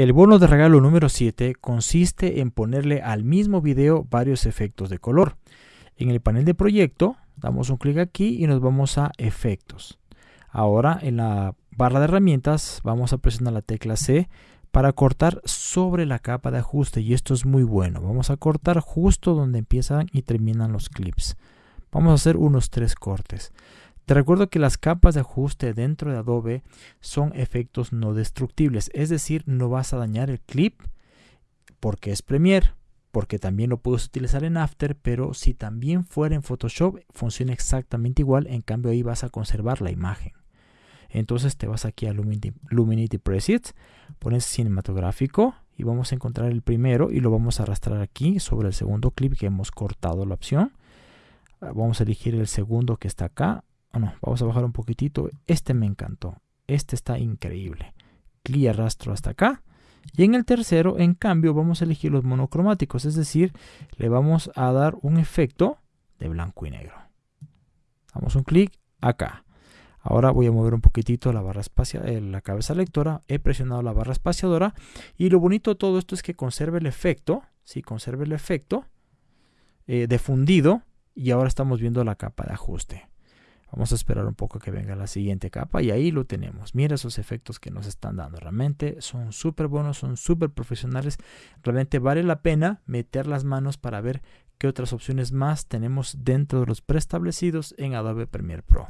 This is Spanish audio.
El bono de regalo número 7 consiste en ponerle al mismo video varios efectos de color. En el panel de proyecto damos un clic aquí y nos vamos a efectos. Ahora en la barra de herramientas vamos a presionar la tecla C para cortar sobre la capa de ajuste y esto es muy bueno. Vamos a cortar justo donde empiezan y terminan los clips. Vamos a hacer unos tres cortes. Te recuerdo que las capas de ajuste dentro de Adobe son efectos no destructibles, es decir, no vas a dañar el clip porque es Premiere, porque también lo puedes utilizar en After, pero si también fuera en Photoshop funciona exactamente igual, en cambio ahí vas a conservar la imagen. Entonces te vas aquí a Luminity, Presets, pones cinematográfico y vamos a encontrar el primero y lo vamos a arrastrar aquí sobre el segundo clip que hemos cortado la opción. Vamos a elegir el segundo que está acá, vamos a bajar un poquitito. Este me encantó. Este está increíble. Clic arrastro hasta acá. Y en el tercero, en cambio, vamos a elegir los monocromáticos. Es decir, le vamos a dar un efecto de blanco y negro. Damos un clic acá. Ahora voy a mover un poquitito la barra espacial, eh, la cabeza lectora. He presionado la barra espaciadora. Y lo bonito de todo esto es que conserve el efecto. Sí, conserve el efecto eh, de fundido. Y ahora estamos viendo la capa de ajuste. Vamos a esperar un poco que venga la siguiente capa y ahí lo tenemos. Mira esos efectos que nos están dando. Realmente son súper buenos, son súper profesionales. Realmente vale la pena meter las manos para ver qué otras opciones más tenemos dentro de los preestablecidos en Adobe Premiere Pro.